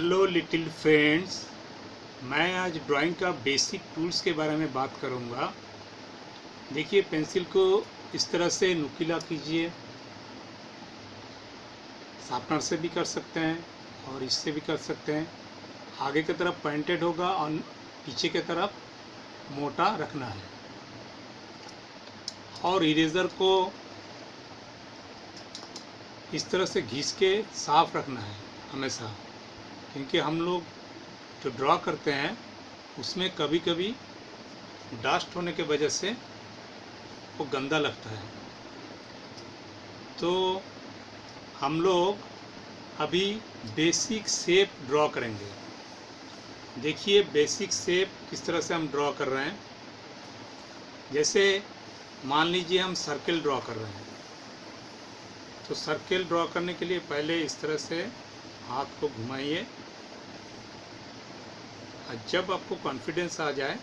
Hello little friends मैं आज drawing का बेसिक टूल्स के बारे में बात करूँगा। देखिए पेंसिल को इस तरह से नुकीला कीजिए। शार्पनर से भी कर सकते हैं और इससे भी कर सकते हैं। आगे की तरफ़ पॉइंटेड होगा और पीछे की तरफ़ मोटा रखना है। और इरेज़र को इस तरह से घिस के साफ़ रखना है हमेशा। क्योंकि हम लोग जो ड्रॉ करते हैं, उसमें कभी कभी डस्ट होने के वजह से वो गंदा लगता है। तो हम लोग अभी बेसिक शेप ड्रॉ करेंगे। देखिए बेसिक शेप किस तरह से हम ड्रॉ कर रहे हैं। जैसे मान लीजिए हम सर्किल ड्रॉ कर रहे हैं। तो सर्किल ड्रॉ करने के लिए पहले इस तरह से हाथ को घुमाइए। और जब आपको कॉन्फिडेंस आ जाए,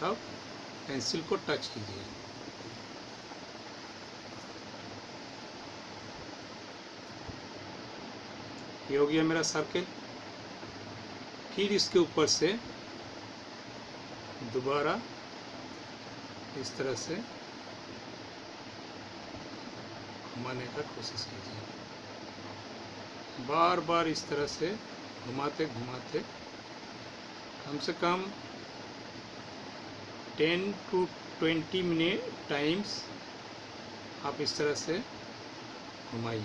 तब पेंसिल को टच कीजिए। ये हो गया मेरा सर्किल फिर इसके ऊपर से दोबारा इस तरह से घुमाने का कोशिश कीजिए। बार बार इस तरह से घुमाते घुमाते कम से कम टेन टू 20 मिनट टाइम्स आप इस तरह से घुमाइए।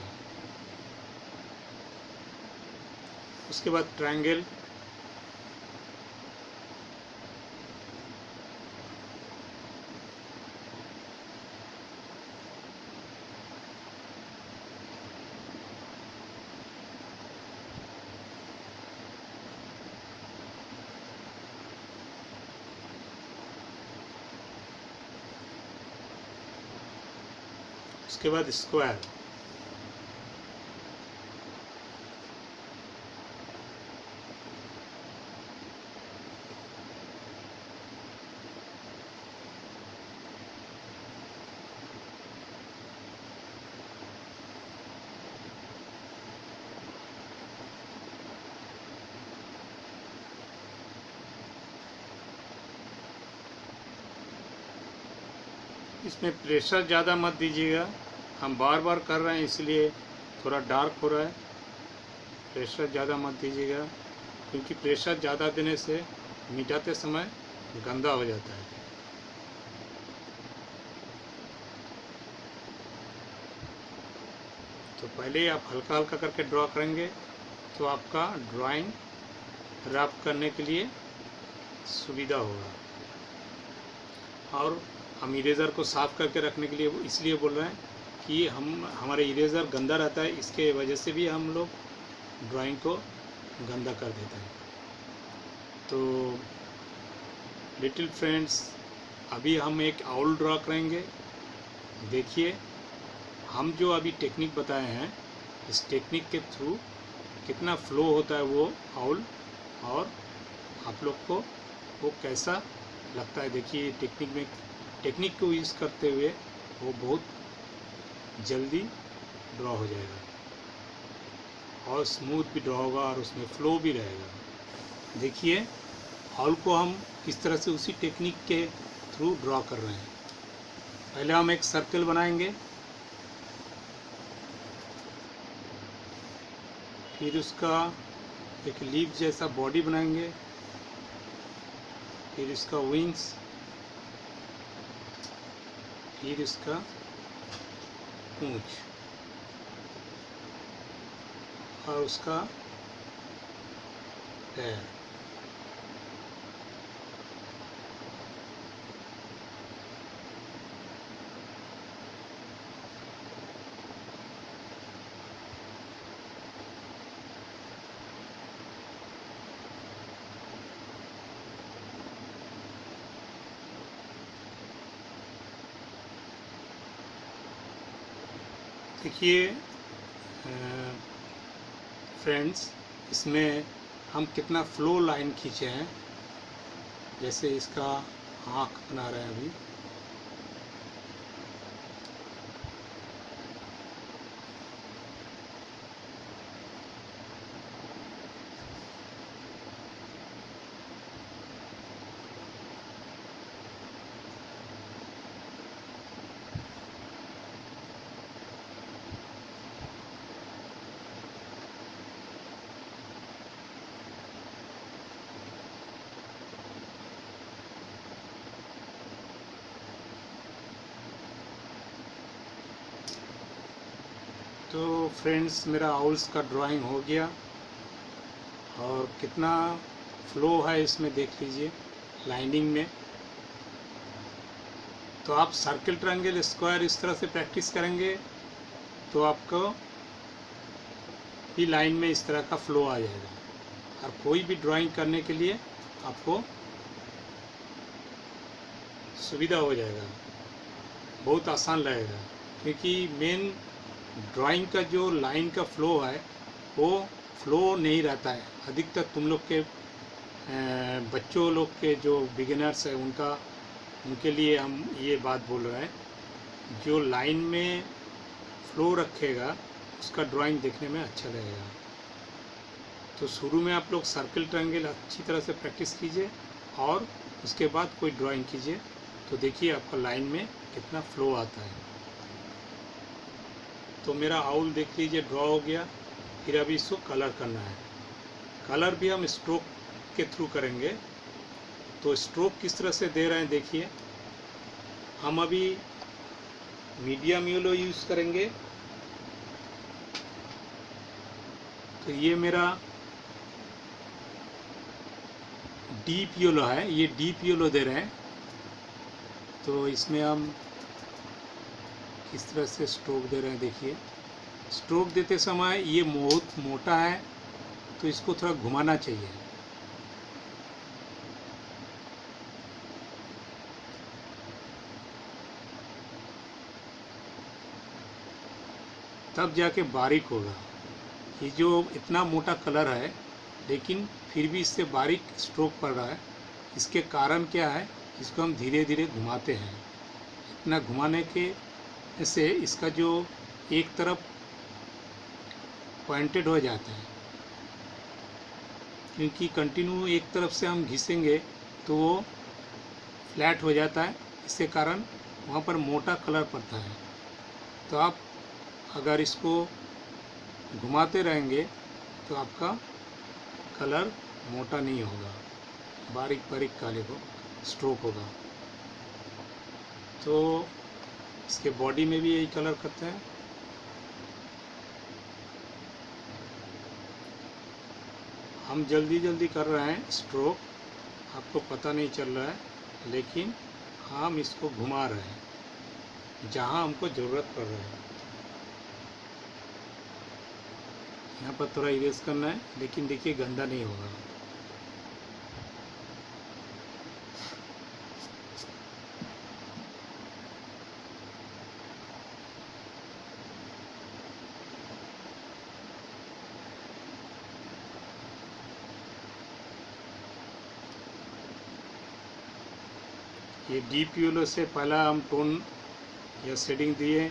उसके बाद ट्रायंगल उसके बाद स्क्वायर इसमें प्रेशर ज़्यादा मत दीजिएगा। हम बार बार कर रहे हैं, इसलिए थोड़ा डार्क हो रहा है। प्रेशर ज़्यादा मत दीजिएगा, क्योंकि प्रेशर ज़्यादा देने से मिटाते समय गंदा हो जाता है। तो पहले आप हल्का हल्का करके ड्रॉ करेंगे तो आपका ड्राइंग रफ करने के लिए सुविधा होगा। और हम इरेज़र को साफ़ करके रखने के लिए इसलिए बोल रहे हैं कि हम, हमारे इरेज़र गंदा रहता है, इसके वजह से भी हम लोग ड्राइंग को गंदा कर देते हैं। तो लिटिल फ्रेंड्स अभी हम एक आउल ड्रॉ करेंगे। देखिए, हम जो अभी टेक्निक बताए हैं, इस टेक्निक के थ्रू कितना फ्लो होता है वो आउल और आप लोग को, वो कैसा लगता है। देखिए टेक्निक में टेक्निक को यूज़ करते हुए वो बहुत जल्दी ड्रॉ हो जाएगा। और स्मूथ भी ड्रॉ होगा और उसमें फ्लो भी रहेगा। देखिए हॉल को हम किस तरह से उसी टेक्निक के थ्रू ड्रॉ कर रहे हैं। पहले हम एक सर्कल बनाएँगे। फिर उसका एक लीफ जैसा बॉडी बनाएँगे। फिर इसका विंग्स फिर इसका पूंछ। और उसका पैर देखिए फ्रेंड्स इसमें हम कितना फ्लो लाइन खींचे हैं। जैसे इसका आँख बना रहे हैं अभी। तो फ्रेंड्स मेरा आउल्स का ड्राइंग हो गया। और कितना फ्लो है इसमें देख लीजिए लाइनिंग में। तो आप सर्किल ट्रायंगल स्क्वायर इस तरह से प्रैक्टिस करेंगे तो आपको भी लाइन में इस तरह का फ्लो आ जाएगा। और कोई भी ड्राइंग करने के लिए आपको सुविधा हो जाएगा। बहुत आसान लगेगा, क्योंकि मेन ड्राइंग का जो लाइन का फ्लो है, वो फ्लो नहीं रहता है। अधिकतर तुम लोग के बच्चों लोग के जो बिगिनर्स है, उनका, उनके लिए हम ये बात बोल रहे हैं, जो लाइन में फ्लो रखेगा, उसका ड्राइंग देखने में अच्छा लगेगा तो शुरू में आप लोग सर्कल ट्रायंगल अच्छी तरह से प्रैक्टिस कीजिए और उसके बाद कोई ड्राइंग कीजिए तो देखिए आपका लाइन में कितना फ्लो आता है। तो मेरा आउल देख लीजिए ड्रॉ हो गया। फिर अभी इसको कलर करना है। कलर भी हम स्ट्रोक के थ्रू करेंगे। तो स्ट्रोक किस तरह से दे रहे हैं देखिए। हम अभी मीडियम येलो यूज़ करेंगे। तो ये मेरा डीप येलो है। ये डीप येलो दे रहे हैं। तो इसमें हम किस तरह से स्ट्रोक दे रहे हैं, देखिए। स्ट्रोक देते समय ये बहुत मोटा है तो इसको थोड़ा घुमाना चाहिए। तब जाके बारीक होगा। ये जो इतना मोटा कलर है, लेकिन फिर भी इससे बारीक स्ट्रोक पड़ रहा है। इसके कारण क्या है, इसको हम धीरे धीरे घुमाते हैं। इतना घुमाने के से इसका जो एक तरफ़ पॉइंटेड हो जाता है। क्योंकि कंटिन्यू एक तरफ़ से हम घिसेंगे तो वो फ्लैट हो जाता है। इसके कारण वहाँ पर मोटा कलर पड़ता है। तो आप अगर इसको घुमाते रहेंगे तो आपका कलर मोटा नहीं होगा। बारीक बारीक काले को स्ट्रोक होगा। तो इसके बॉडी में भी यही कलर करते हैं। हम जल्दी जल्दी कर रहे हैं स्ट्रोक आपको पता नहीं चल रहा है, लेकिन हम इसको घुमा रहे हैं, जहाँ हमको ज़रूरत पड़ रहा है। यहाँ पर थोड़ा इरेज करना है, लेकिन देखिए गंदा नहीं होगा। ये एल ओ से पहला हम टोन या सेटिंग दिए।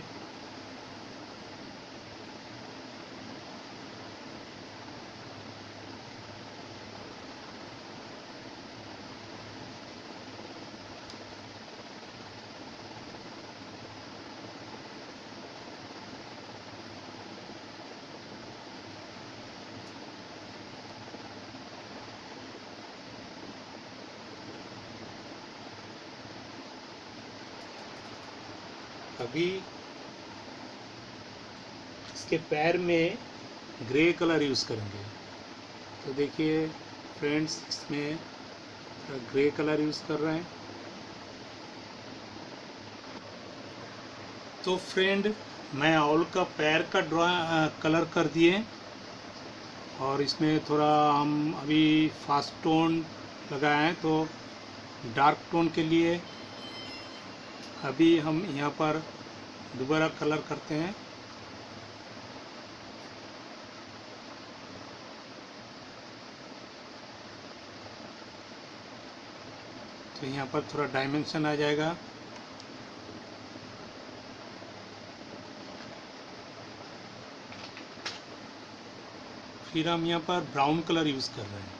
अभी इसके पैर में ग्रे कलर यूज़ करेंगे। तो देखिए, फ्रेंड्स, इसमें ग्रे कलर यूज़ कर रहे हैं। तो फ्रेंड, मैं ऑल का पैर का ड्रा, कलर कर दिए। और इसमें थोड़ा हम अभी फास्ट टोन लगाए हैं तो डार्क टोन के लिए अभी हम यहाँ पर दोबारा कलर करते हैं। तो यहाँ पर थोड़ा डायमेंशन आ जाएगा। फिर हम यहाँ पर ब्राउन कलर यूज़ कर रहे हैं।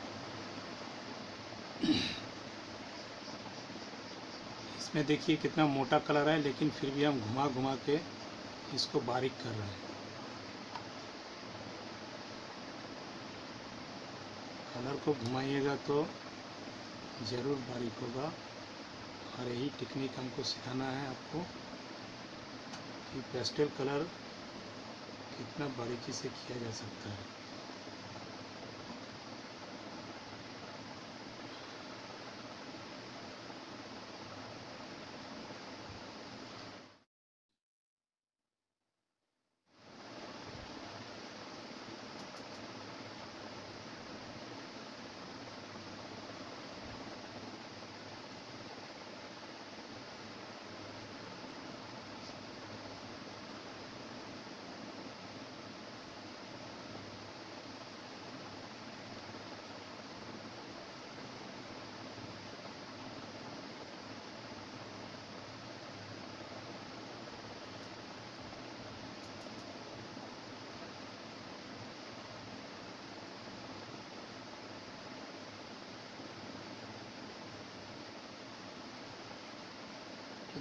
इसमें देखिए कितना मोटा कलर है, लेकिन फिर भी हम घुमा घुमा के इसको बारीक कर रहे हैं। कलर को घुमाइएगा तो ज़रूर बारीक होगा। और यही टेक्निक हमको सिखाना है आपको कि पेस्टल कलर कितना बारीकी से किया जा सकता है।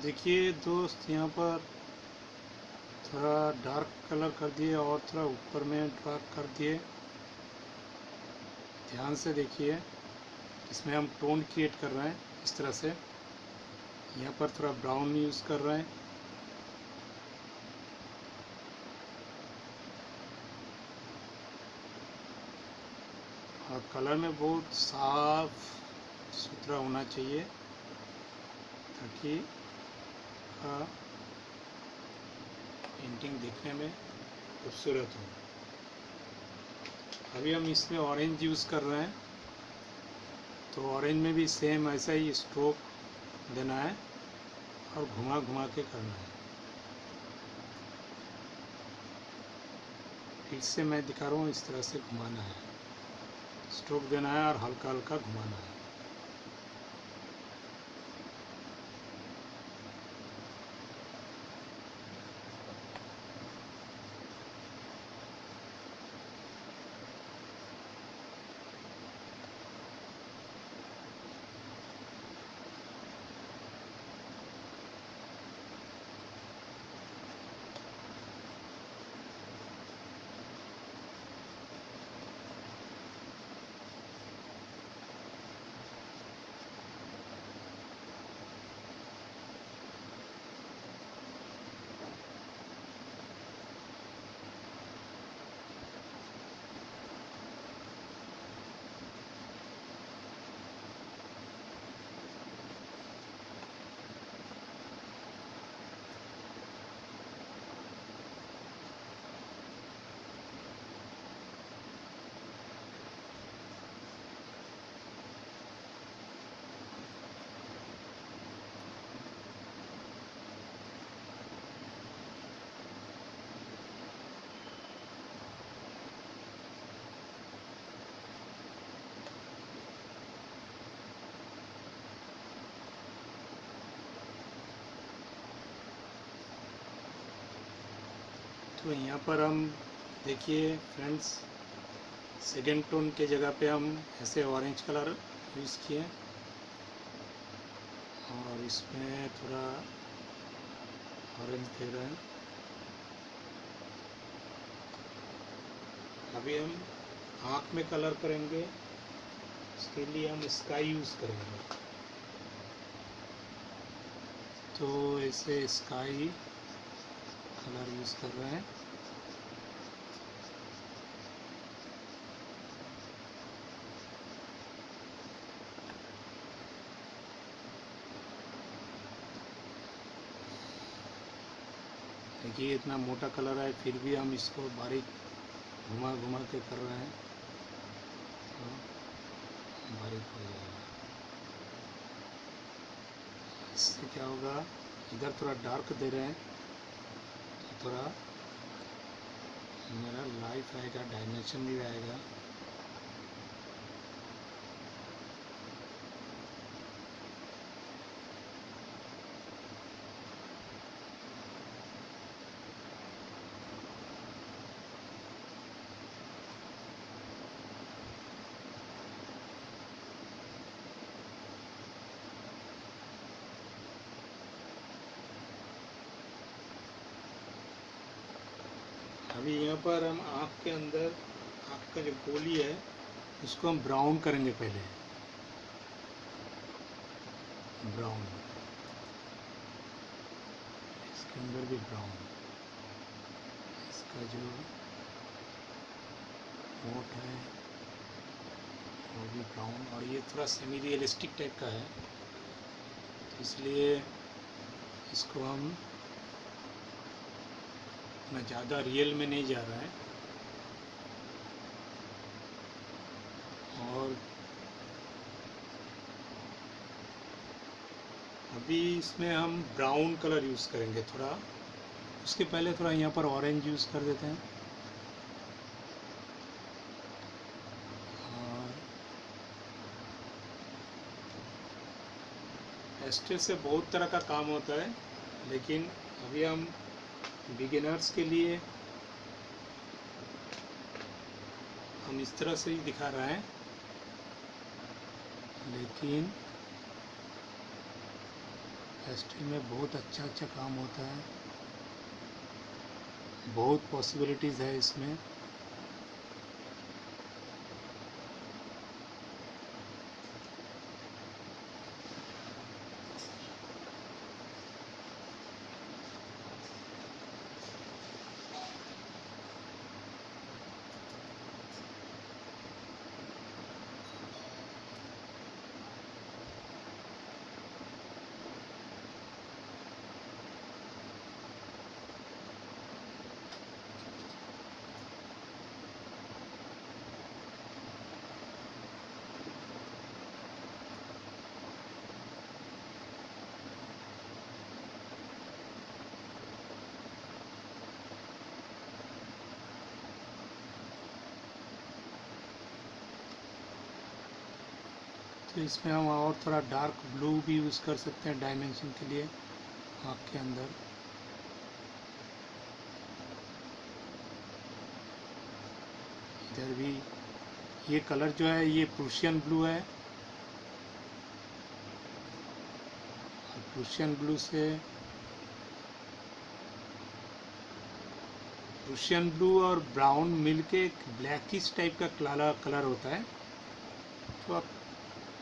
देखिए दोस्त, यहाँ पर थोड़ा डार्क कलर कर दिए और थोड़ा ऊपर में डार्क कर दिए। ध्यान से देखिए, इसमें हम टोन क्रिएट कर रहे हैं इस तरह से। यहाँ पर थोड़ा ब्राउन यूज़ कर रहे हैं। और कलर में बहुत साफ़ सुथरा होना चाहिए ताकि का पेंटिंग दिखने में खूबसूरत हो। अभी हम इसमें ऑरेंज यूज़ कर रहे हैं। तो ऑरेंज में भी सेम ऐसा ही स्ट्रोक देना है और घुमा घुमा के करना है। फिर से मैं दिखा रहा हूँ इस तरह से घुमाना है। स्ट्रोक देना है और हल्का हल्का घुमाना है। तो यहाँ पर हम देखिए फ्रेंड्स सेकेंड टोन के जगह पे हम ऐसे ऑरेंज कलर यूज़ किए। और इसमें थोड़ा ऑरेंज दे रहे हैं। अभी हम आँख में कलर करेंगे, उसके लिए हम स्काई यूज़ करेंगे। तो ऐसे स्काई कलर यूज़ कर रहे हैं। देखिए इतना मोटा कलर है फिर भी हम इसको बारीक घुमा घुमा के कर रहे हैं। तो बारीक हो जाएगा। इससे क्या होगा, इधर थोड़ा डार्क दे रहे हैं। थोड़ा मेरा लाइफ आएगा डायमेंशन भी आएगा अभी यहाँ पर हम आँख के अंदर आँख का जो गोली है उसको हम ब्राउन करेंगे पहले। ब्राउन इसके अंदर भी ब्राउन इसका जो मोट है, वो भी ब्राउन और ये थोड़ा सेमी रियलिस्टिक टाइप का है। तो इसलिए इसको हम ना ज़्यादा रियल में नहीं जा रहा है। और अभी इसमें हम ब्राउन कलर यूज़ करेंगे थोड़ा। उसके पहले थोड़ा यहाँ पर ऑरेंज यूज़ कर देते हैं। और एस्टेल से बहुत तरह का काम होता है, लेकिन अभी हम बिगिनर्स के लिए हम इस तरह से ही दिखा रहे हैं। लेकिन एस्टेल में बहुत अच्छा अच्छा काम होता है। बहुत पॉसिबिलिटीज़ है इसमें। तो इसमें हम और थोड़ा डार्क ब्लू भी यूज़ कर सकते हैं डायमेंशन के लिए आँख के अंदर। इधर भी ये कलर जो है, ये प्रूशियन ब्लू है। और प्रूशियन ब्लू से प्रूशियन ब्लू और ब्राउन मिलके एक ब्लैकिश टाइप का कलर कलर होता है।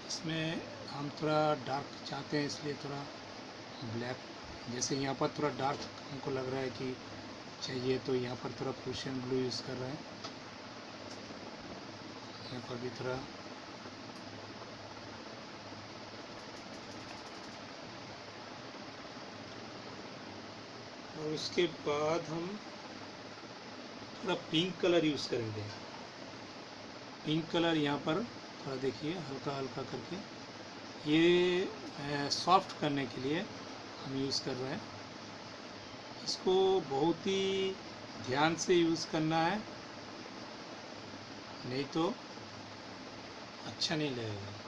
इसमें हम थोड़ा डार्क चाहते हैं, इसलिए थोड़ा ब्लैक जैसे यहाँ पर थोड़ा डार्क हमको लग रहा है कि चाहिए तो यहाँ पर थोड़ा प्रूशियन ब्लू यूज़ कर रहे हैं। यहाँ पर भी थोड़ा और उसके बाद हम थोड़ा पिंक कलर यूज़ करेंगे। पिंक कलर यहाँ पर देखिए, हल्का हल्का करके। ये सॉफ्ट करने के लिए हम यूज़ कर रहे हैं। इसको बहुत ही ध्यान से यूज़ करना है। नहीं तो अच्छा नहीं लगेगा।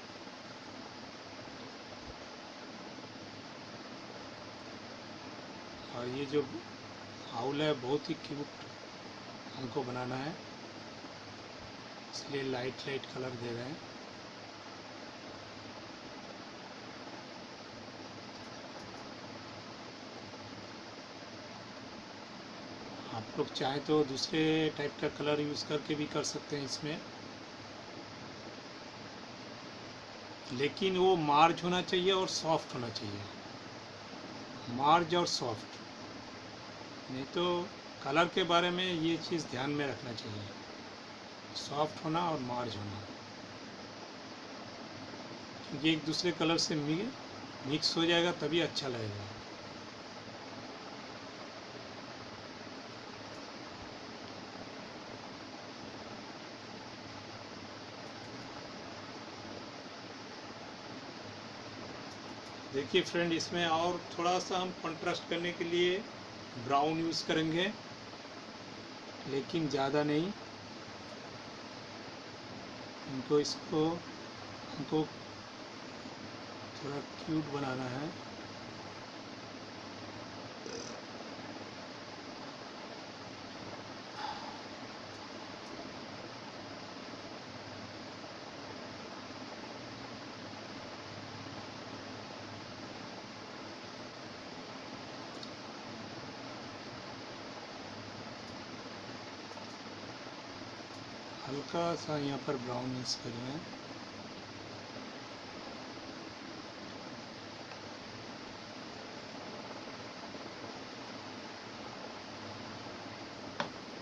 और ये जो हाउल है, बहुत ही क्यूट हमको बनाना है। इसलिए लाइट लाइट कलर दे रहे हैं। आप लोग चाहे तो दूसरे टाइप का कलर यूज़ करके भी कर सकते हैं इसमें। लेकिन वो मार्ज होना चाहिए और सॉफ्ट होना चाहिए। मार्ज और सॉफ्ट नहीं तो कलर के बारे में ये चीज़ ध्यान में रखना चाहिए। सॉफ्ट होना और मार्ज होना। क्योंकि एक दूसरे कलर से मिक्स हो जाएगा तभी अच्छा लगेगा। देखिए फ्रेंड इसमें और थोड़ा सा हम कंट्रास्ट करने के लिए ब्राउन यूज़ करेंगे, लेकिन ज़्यादा नहीं। हमको इसको, हमको थोड़ा क्यूट बनाना है। हल्का सा यहाँ पर ब्राउन मिक्स कर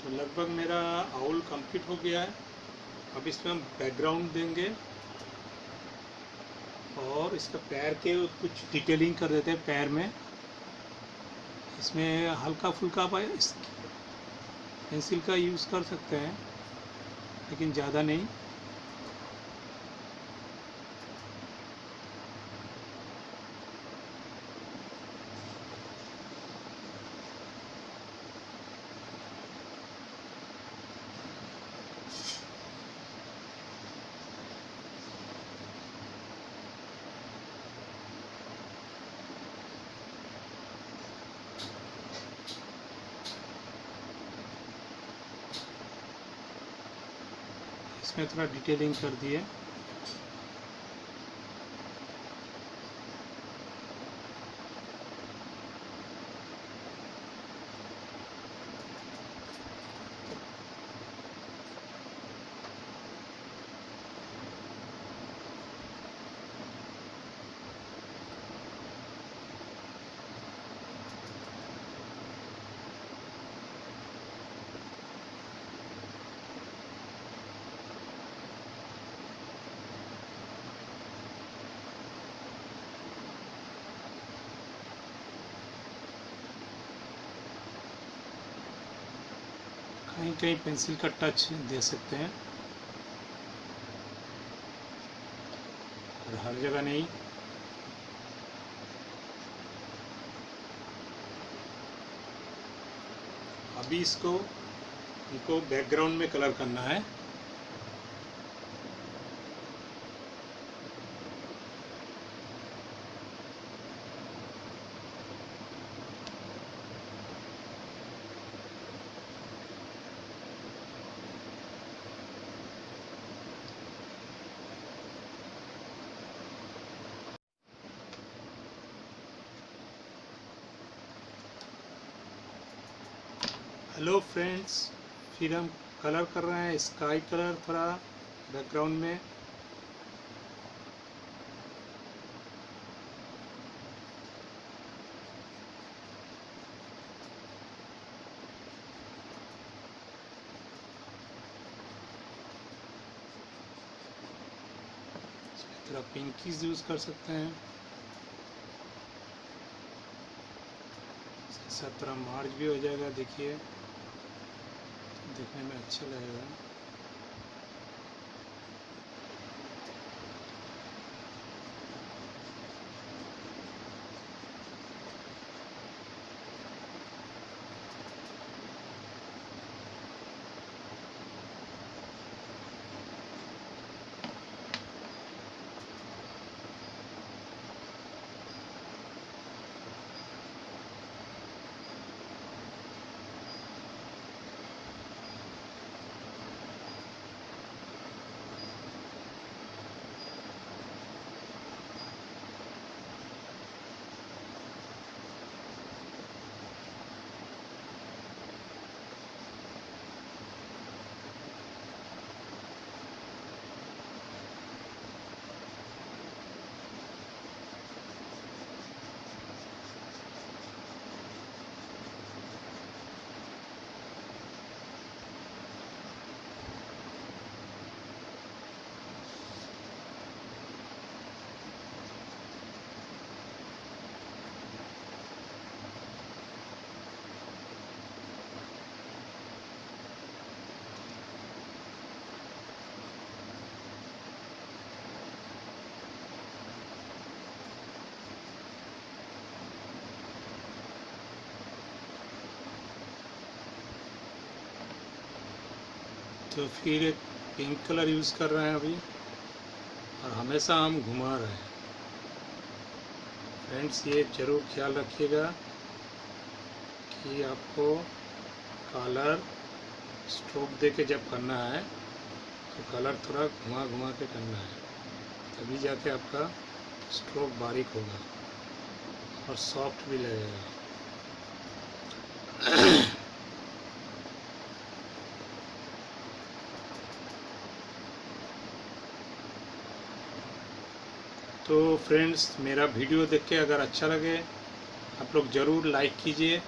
तो लगभग मेरा आउल कंप्लीट हो गया है। अब इसमें हम बैकग्राउंड देंगे और इसका पैर के कुछ डिटेलिंग कर देते हैं पैर में। इसमें हल्का फुल्का पेंसिल का यूज़ कर सकते हैं। लेकिन ज़्यादा नहीं। इसमें थोड़ा डिटेलिंग कर दिए कहीं कहीं पेंसिल का टच दे सकते हैं। और हर जगह नहीं। अभी इसको, इनको बैकग्राउंड में कलर करना है। हेलो फ्रेंड्स फिर हम कलर कर रहे हैं स्काई कलर थोड़ा बैकग्राउंड में। थोड़ा पिंकीज यूज़ कर सकते हैं। इसके साथ थोड़ा मार्च भी हो जाएगा, देखिए। देखने में अच्छा लगेगा तो फिर एक पिंक कलर यूज़ कर रहे हैं अभी। और हमेशा हम घुमा रहे हैं। फ्रेंड्स ये ज़रूर ख्याल रखिएगा कि आपको कलर स्ट्रोक दे के जब करना है तो कलर थोड़ा घुमा घुमा के करना है। तभी जाके आपका स्ट्रोक बारीक होगा और सॉफ्ट भी लगेगा। तो फ्रेंड्स मेरा वीडियो देख के अगर अच्छा लगे, आप लोग ज़रूर लाइक कीजिए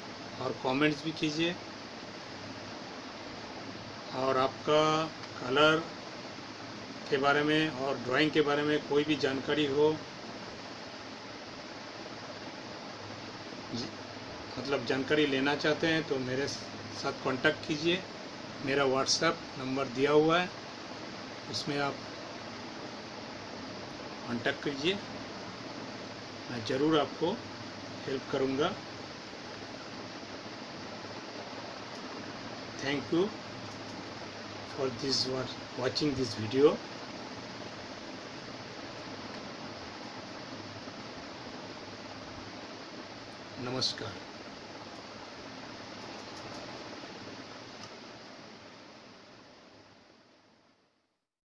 और कमेंट्स भी कीजिए। और आपका कलर के बारे में और ड्राइंग के बारे में कोई भी जानकारी हो मतलब जानकारी लेना चाहते हैं तो मेरे साथ कांटेक्ट कीजिए। मेरा व्हाट्सएप नंबर दिया हुआ है, उसमें आप कांटेक्ट कीजिए। मैं ज़रूर आपको हेल्प करूँगा। Thank you for this watching this video नमस्कार।